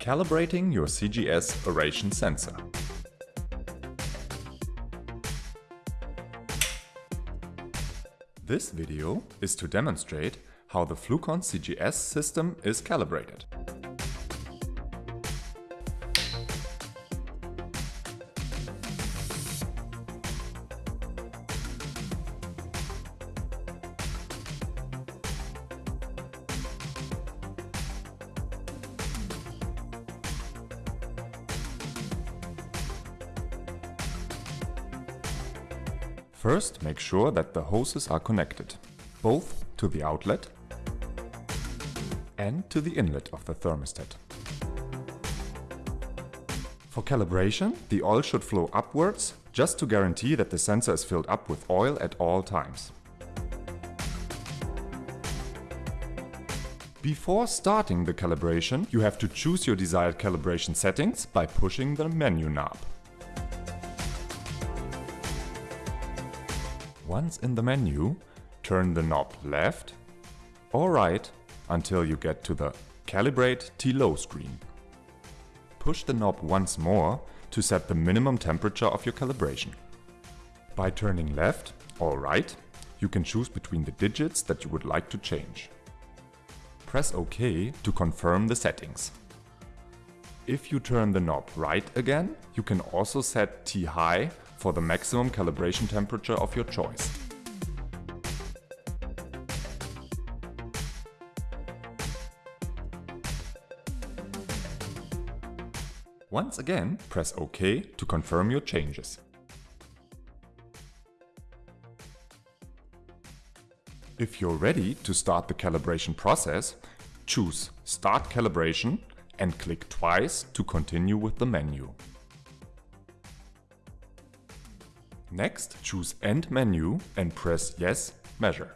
Calibrating your CGS aeration sensor. This video is to demonstrate how the Flucon CGS system is calibrated. First, make sure that the hoses are connected, both to the outlet and to the inlet of the thermostat. For calibration, the oil should flow upwards just to guarantee that the sensor is filled up with oil at all times. Before starting the calibration, you have to choose your desired calibration settings by pushing the menu knob. Once in the menu, turn the knob left or right until you get to the Calibrate T-Low screen. Push the knob once more to set the minimum temperature of your calibration. By turning left or right, you can choose between the digits that you would like to change. Press OK to confirm the settings. If you turn the knob right again, you can also set T-High for the maximum calibration temperature of your choice. Once again, press OK to confirm your changes. If you're ready to start the calibration process, choose Start Calibration and click twice to continue with the menu. Next, choose End menu and press Yes, Measure.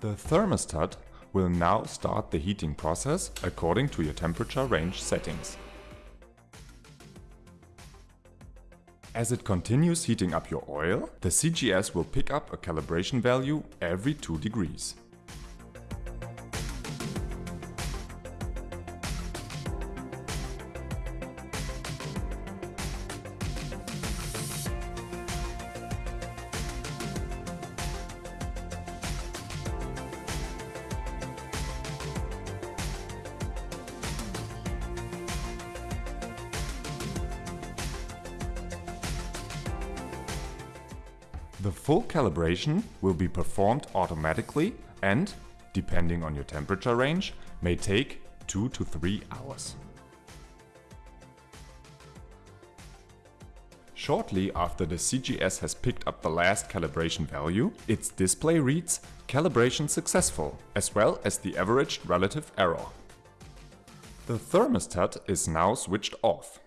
The thermostat will now start the heating process according to your temperature range settings. As it continues heating up your oil, the CGS will pick up a calibration value every 2 degrees. The full calibration will be performed automatically and, depending on your temperature range, may take 2 to 3 hours. Shortly after the CGS has picked up the last calibration value, its display reads calibration successful, as well as the averaged relative error. The thermostat is now switched off.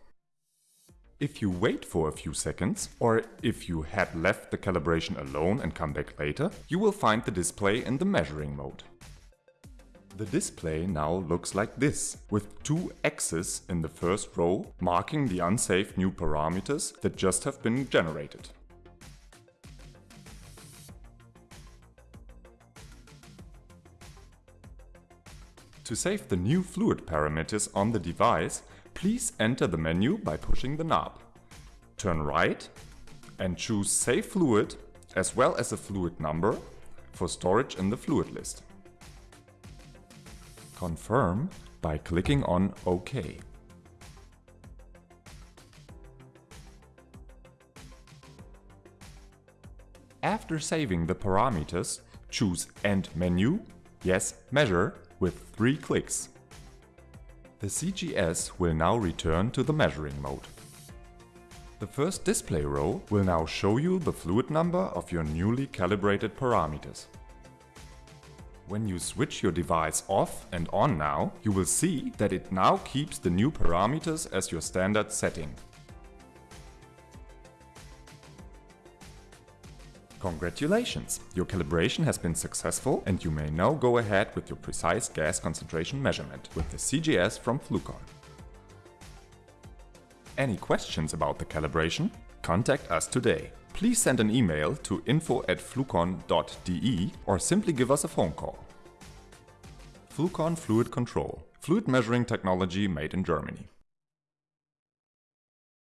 If you wait for a few seconds, or if you had left the calibration alone and come back later, you will find the display in the measuring mode. The display now looks like this, with two X's in the first row marking the unsafe new parameters that just have been generated. To save the new fluid parameters on the device, please enter the menu by pushing the knob. Turn right and choose Save Fluid as well as a fluid number for storage in the fluid list. Confirm by clicking on OK. After saving the parameters, choose End Menu, Yes Measure with 3 clicks. The CGS will now return to the measuring mode. The first display row will now show you the fluid number of your newly calibrated parameters. When you switch your device off and on now, you will see that it now keeps the new parameters as your standard setting. Congratulations! Your calibration has been successful and you may now go ahead with your precise gas concentration measurement with the CGS from Flucon. Any questions about the calibration? Contact us today. Please send an email to info at flucon.de or simply give us a phone call. Flucon Fluid Control. fluid measuring technology made in Germany.